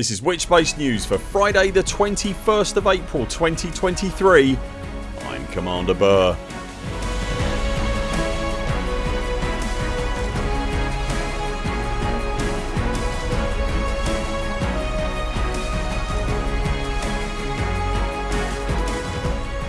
This is Witchbase News for Friday the 21st of April 2023 I'm Commander Burr.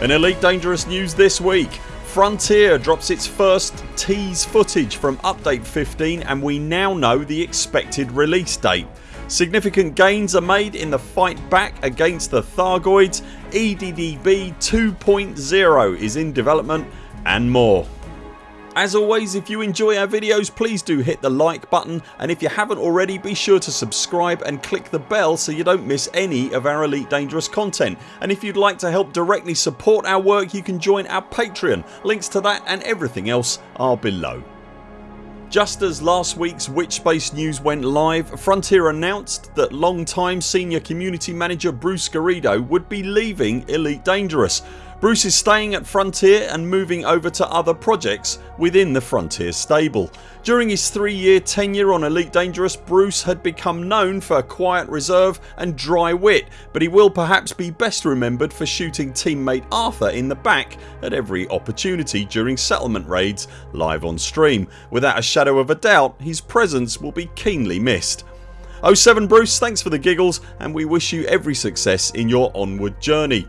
In Elite Dangerous news this week Frontier drops its first tease footage from update 15 and we now know the expected release date. Significant gains are made in the fight back against the Thargoids, EDDB 2.0 is in development and more. As always if you enjoy our videos please do hit the like button and if you haven't already be sure to subscribe and click the bell so you don't miss any of our Elite Dangerous content and if you'd like to help directly support our work you can join our Patreon. Links to that and everything else are below. Just as last weeks Witchbase news went live Frontier announced that long time senior community manager Bruce Garrido would be leaving Elite Dangerous Bruce is staying at Frontier and moving over to other projects within the Frontier stable. During his 3 year tenure on Elite Dangerous Bruce had become known for a quiet reserve and dry wit but he will perhaps be best remembered for shooting teammate Arthur in the back at every opportunity during settlement raids live on stream. Without a shadow of a doubt his presence will be keenly missed. 07 Bruce thanks for the giggles and we wish you every success in your onward journey.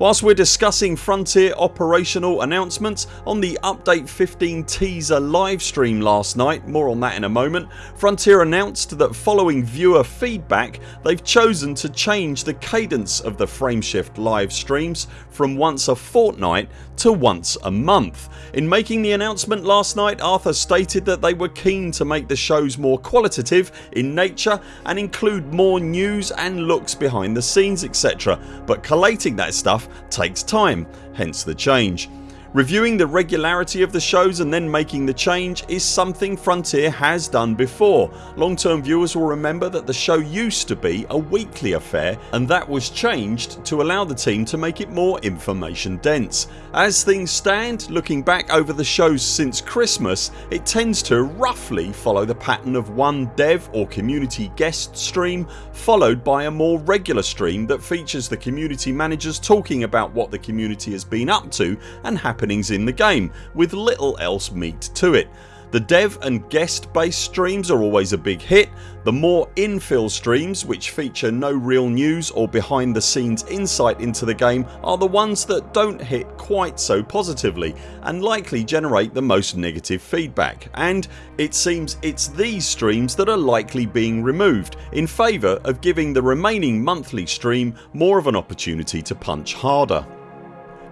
Whilst we're discussing Frontier operational announcements on the update 15 teaser livestream last night more on that in a moment Frontier announced that following viewer feedback they've chosen to change the cadence of the frameshift live streams from once a fortnight to once a month. In making the announcement last night Arthur stated that they were keen to make the shows more qualitative in nature and include more news and looks behind the scenes etc but collating that stuff takes time hence the change. Reviewing the regularity of the shows and then making the change is something Frontier has done before. Long term viewers will remember that the show used to be a weekly affair and that was changed to allow the team to make it more information dense. As things stand looking back over the shows since Christmas it tends to roughly follow the pattern of one dev or community guest stream followed by a more regular stream that features the community managers talking about what the community has been up to and happenings in the game with little else meat to it. The dev and guest based streams are always a big hit. The more infill streams which feature no real news or behind the scenes insight into the game are the ones that don't hit quite so positively and likely generate the most negative feedback and it seems it's these streams that are likely being removed in favour of giving the remaining monthly stream more of an opportunity to punch harder.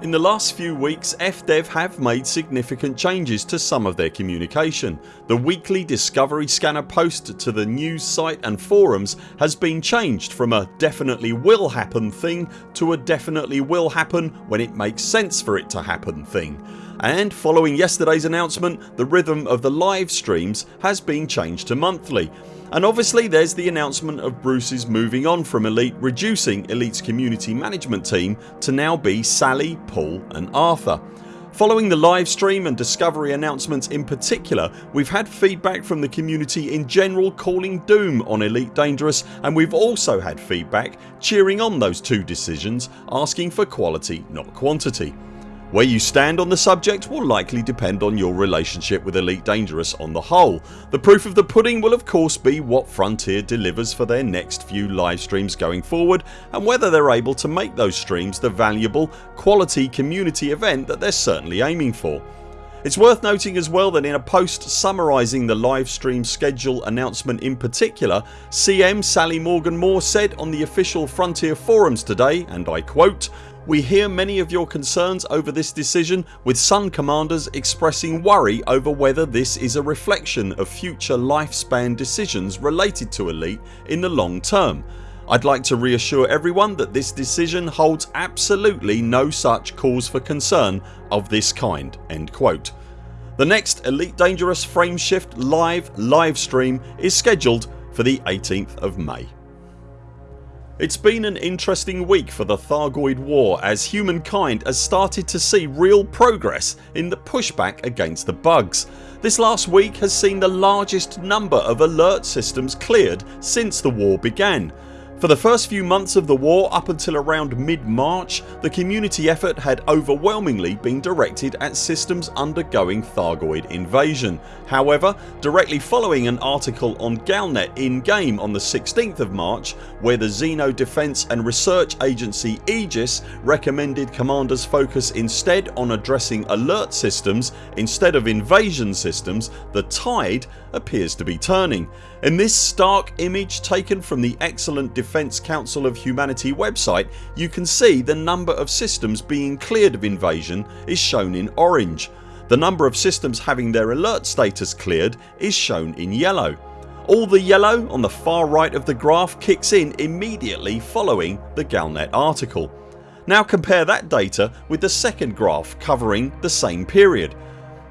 In the last few weeks FDev have made significant changes to some of their communication. The weekly Discovery Scanner post to the news site and forums has been changed from a definitely will happen thing to a definitely will happen when it makes sense for it to happen thing and following yesterday's announcement the rhythm of the live streams has been changed to monthly and obviously there's the announcement of Bruce's moving on from Elite reducing Elite's community management team to now be Sally, Paul and Arthur. Following the live stream and Discovery announcements in particular we've had feedback from the community in general calling doom on Elite Dangerous and we've also had feedback cheering on those two decisions asking for quality not quantity. Where you stand on the subject will likely depend on your relationship with Elite Dangerous on the whole. The proof of the pudding will of course be what Frontier delivers for their next few live streams going forward and whether they're able to make those streams the valuable quality community event that they're certainly aiming for. It's worth noting as well that in a post summarising the live stream schedule announcement in particular CM Sally Morgan Moore said on the official Frontier forums today and I quote we hear many of your concerns over this decision with some commanders expressing worry over whether this is a reflection of future lifespan decisions related to Elite in the long term. I'd like to reassure everyone that this decision holds absolutely no such cause for concern of this kind." End quote. The next Elite Dangerous Frameshift live live stream is scheduled for the 18th of May. It's been an interesting week for the Thargoid war as humankind has started to see real progress in the pushback against the bugs. This last week has seen the largest number of alert systems cleared since the war began. For the first few months of the war up until around mid March the community effort had overwhelmingly been directed at systems undergoing Thargoid invasion. However directly following an article on Galnet in game on the 16th of March where the Xeno Defence and Research Agency Aegis recommended commanders focus instead on addressing alert systems instead of invasion systems the tide appears to be turning. In this stark image taken from the excellent Defence Council of Humanity website you can see the number of systems being cleared of invasion is shown in orange. The number of systems having their alert status cleared is shown in yellow. All the yellow on the far right of the graph kicks in immediately following the Galnet article. Now compare that data with the second graph covering the same period.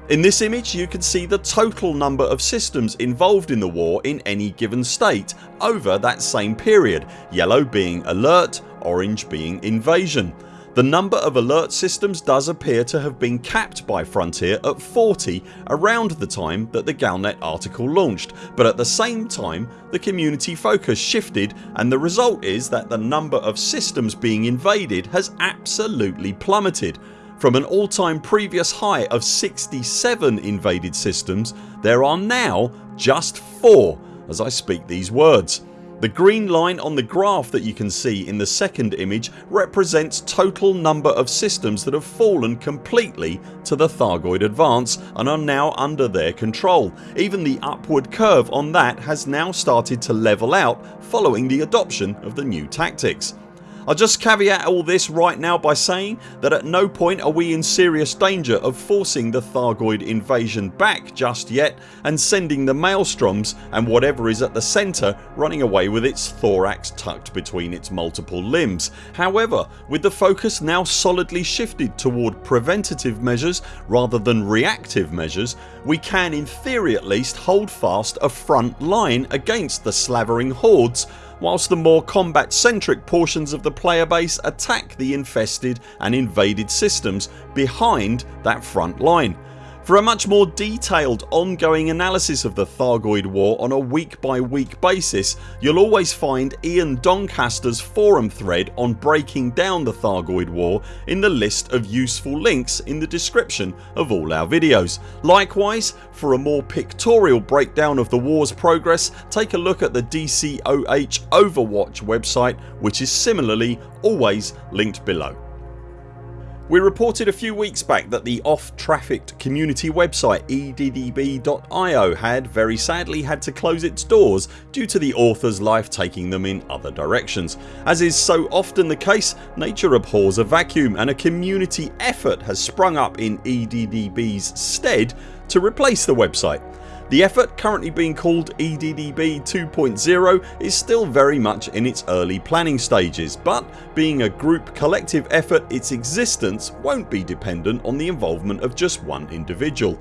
In this image you can see the total number of systems involved in the war in any given state over that same period, yellow being alert, orange being invasion. The number of alert systems does appear to have been capped by Frontier at 40 around the time that the Galnet article launched but at the same time the community focus shifted and the result is that the number of systems being invaded has absolutely plummeted from an all time previous high of 67 invaded systems there are now just 4 as I speak these words. The green line on the graph that you can see in the second image represents total number of systems that have fallen completely to the Thargoid advance and are now under their control. Even the upward curve on that has now started to level out following the adoption of the new tactics. I'll just caveat all this right now by saying that at no point are we in serious danger of forcing the Thargoid invasion back just yet and sending the Maelstroms and whatever is at the centre running away with its thorax tucked between its multiple limbs. However with the focus now solidly shifted toward preventative measures rather than reactive measures we can in theory at least hold fast a front line against the slavering hordes whilst the more combat centric portions of the player base attack the infested and invaded systems behind that front line. For a much more detailed ongoing analysis of the Thargoid war on a week by week basis you'll always find Ian Doncaster's forum thread on breaking down the Thargoid war in the list of useful links in the description of all our videos. Likewise for a more pictorial breakdown of the wars progress take a look at the DCOH Overwatch website which is similarly always linked below. We reported a few weeks back that the off trafficked community website eddb.io had very sadly had to close its doors due to the authors life taking them in other directions. As is so often the case nature abhors a vacuum and a community effort has sprung up in EDDB's stead to replace the website. The effort currently being called EDDB 2.0 is still very much in its early planning stages but being a group collective effort its existence won't be dependent on the involvement of just one individual.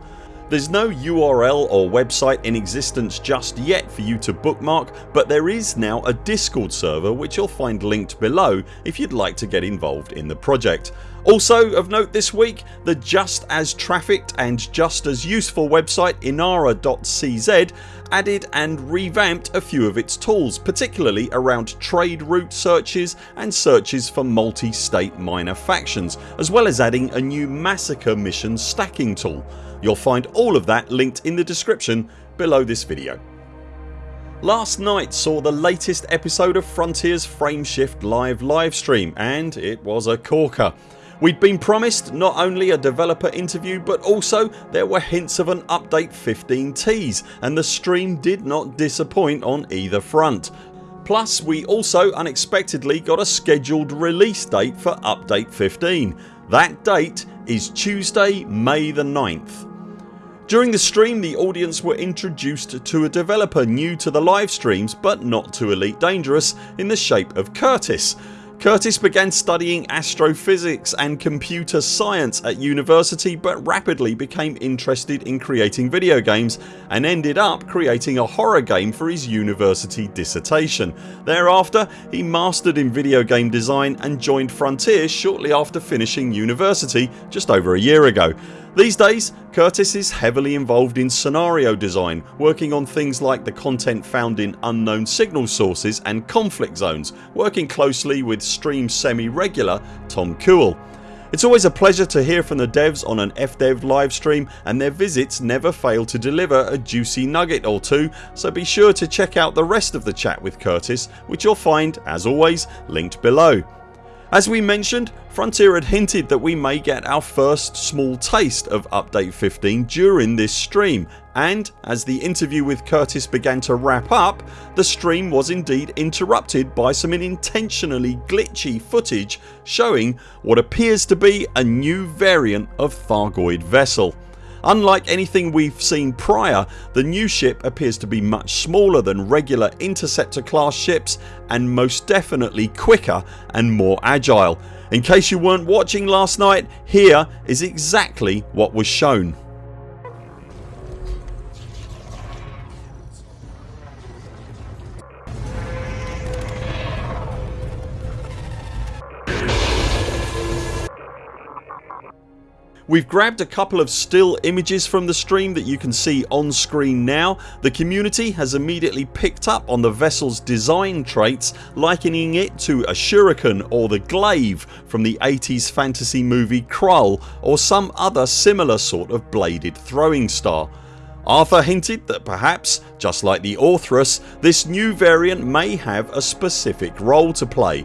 There's no URL or website in existence just yet for you to bookmark but there is now a discord server which you'll find linked below if you'd like to get involved in the project. Also of note this week the just as trafficked and just as useful website inara.cz added and revamped a few of its tools particularly around trade route searches and searches for multi-state minor factions as well as adding a new massacre mission stacking tool. You'll find all of that linked in the description below this video. Last night saw the latest episode of Frontiers Frameshift live livestream and it was a corker. We'd been promised not only a developer interview but also there were hints of an update 15 tease and the stream did not disappoint on either front. Plus we also unexpectedly got a scheduled release date for update 15. That date is Tuesday May the 9th. During the stream the audience were introduced to a developer new to the live streams but not to Elite Dangerous in the shape of Curtis Curtis began studying astrophysics and computer science at university but rapidly became interested in creating video games and ended up creating a horror game for his university dissertation. Thereafter he mastered in video game design and joined Frontier shortly after finishing university just over a year ago. These days Curtis is heavily involved in scenario design working on things like the content found in unknown signal sources and conflict zones working closely with stream semi-regular Tom Kuehl. It's always a pleasure to hear from the devs on an FDev livestream and their visits never fail to deliver a juicy nugget or two so be sure to check out the rest of the chat with Curtis which you'll find as always linked below. As we mentioned Frontier had hinted that we may get our first small taste of update 15 during this stream and as the interview with Curtis began to wrap up the stream was indeed interrupted by some intentionally glitchy footage showing what appears to be a new variant of Thargoid vessel. Unlike anything we've seen prior the new ship appears to be much smaller than regular interceptor class ships and most definitely quicker and more agile. In case you weren't watching last night here is exactly what was shown. We've grabbed a couple of still images from the stream that you can see on screen now. The community has immediately picked up on the vessel's design traits likening it to a shuriken or the glaive from the 80s fantasy movie Krull or some other similar sort of bladed throwing star. Arthur hinted that perhaps, just like the Orthrus, this new variant may have a specific role to play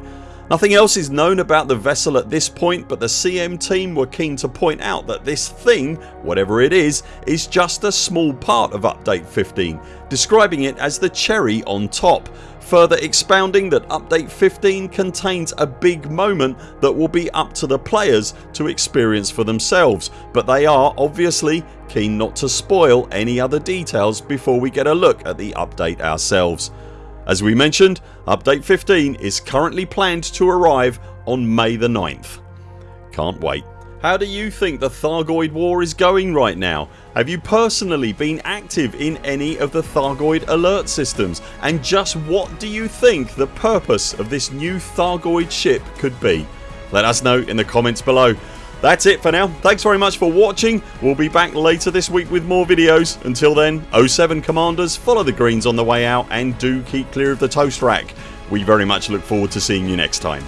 Nothing else is known about the vessel at this point but the CM team were keen to point out that this thing, whatever it is, is just a small part of update 15 describing it as the cherry on top further expounding that update 15 contains a big moment that will be up to the players to experience for themselves but they are obviously keen not to spoil any other details before we get a look at the update ourselves. As we mentioned update 15 is currently planned to arrive on May the 9th. Can't wait. How do you think the Thargoid war is going right now? Have you personally been active in any of the Thargoid alert systems and just what do you think the purpose of this new Thargoid ship could be? Let us know in the comments below. That's it for now. Thanks very much for watching. We'll be back later this week with more videos. Until then 0 7 CMDRs follow the greens on the way out and do keep clear of the toast rack. We very much look forward to seeing you next time.